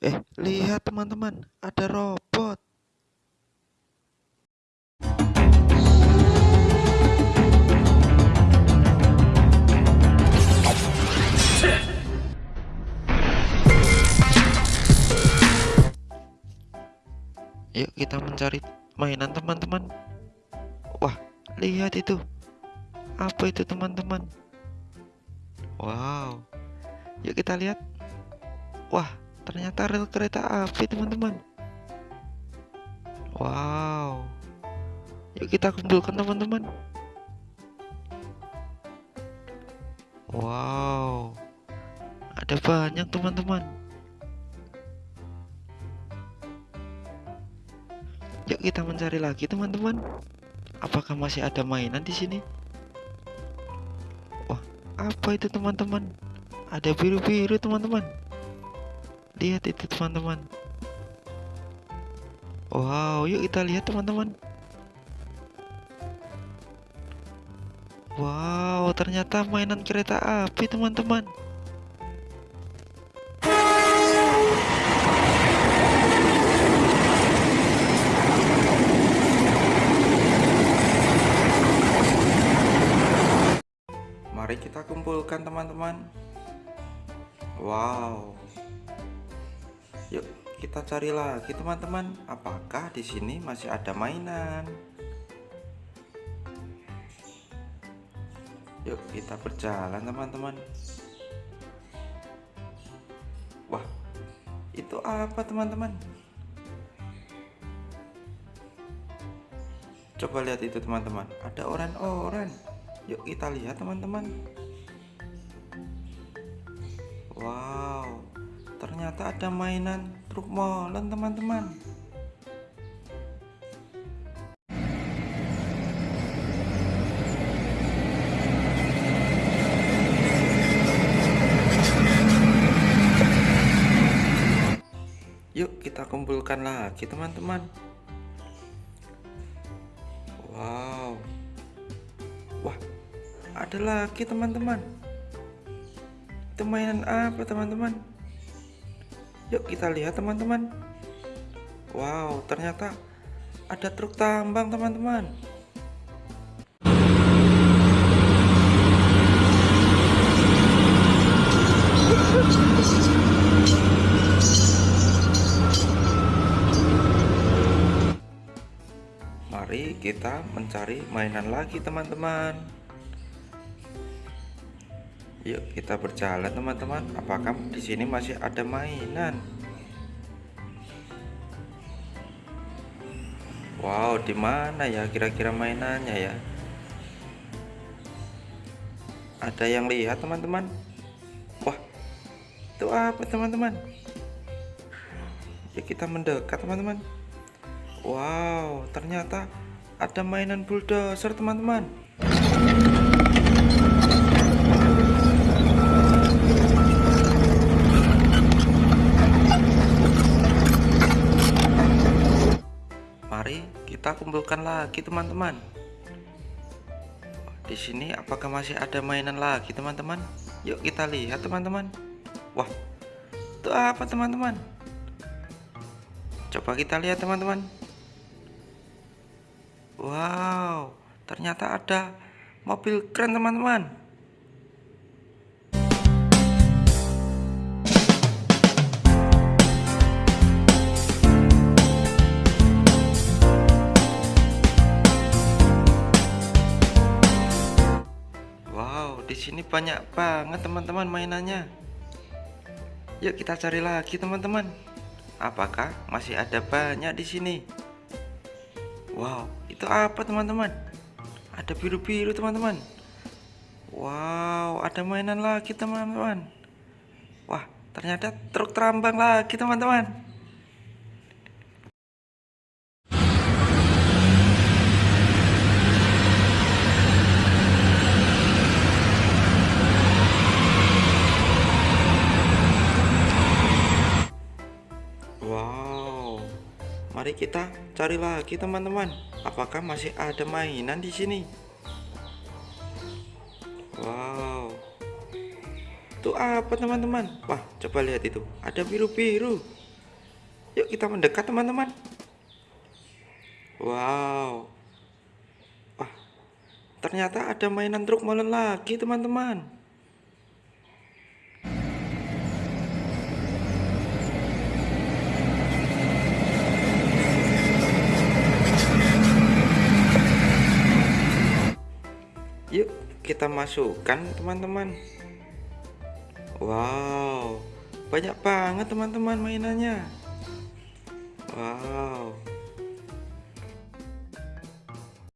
Eh, lihat teman-teman, ada robot. Yuk kita mencari mainan teman-teman. Wah, lihat itu. Apa itu teman-teman? Wow. Yuk kita lihat. Wah, ternyata rel kereta api teman-teman. Wow. Yuk kita kumpulkan teman-teman. Wow. Ada banyak teman-teman. Yuk kita mencari lagi teman-teman. Apakah masih ada mainan di sini? Wah, apa itu teman-teman? Ada biru-biru teman-teman. Lihat itu teman-teman. Wow, yuk kita lihat teman-teman. Wow, ternyata mainan kereta api teman-teman. Mari kita kumpulkan teman-teman. Wow. Yuk kita cari lagi teman-teman. Apakah di sini masih ada mainan? Yuk kita berjalan teman-teman. Wah, itu apa teman-teman? Coba lihat itu teman-teman. Ada orang-orang. Yuk kita lihat teman-teman. Ada mainan truk molen teman-teman. Yuk kita kumpulkan lagi teman-teman. Wow. Wah, ada lagi teman-teman. Itu mainan apa teman-teman? Yuk kita lihat teman-teman. Wow, ternyata ada truk tambang teman-teman. Mari kita mencari mainan lagi teman-teman. Yuk kita berjalan teman-teman. Apakah di sini masih ada mainan? Wow, di mana ya kira-kira mainannya ya? Ada yang lihat teman-teman? Wah, itu apa teman-teman? Ya kita mendekat teman-teman. Wow, ternyata ada mainan bulldozer teman-teman. Kita kumpulkan lagi teman-teman. Di sini apakah masih ada mainan lagi teman-teman? Yuk kita lihat teman-teman. Wah, itu apa teman-teman? Coba kita lihat teman-teman. Wow, ternyata ada mobil keren teman-teman. Sini banyak banget teman-teman mainannya. Yuk kita cari lagi teman-teman. Apakah masih ada banyak di sini? Wow, itu apa teman-teman? Ada biru-biru teman-teman. Wow, ada mainan lagi teman-teman. Wah, ternyata truk terambang lagi teman-teman. Mari kita cari lagi teman-teman. Apakah masih ada mainan di sini? Wow, itu apa teman-teman? Wah, coba lihat itu. Ada biru-biru. Yuk kita mendekat teman-teman. Wow. Wah, ternyata ada mainan truk molen lagi teman-teman. Yuk kita masukkan teman-teman. Wow banyak banget teman-teman mainannya. Wow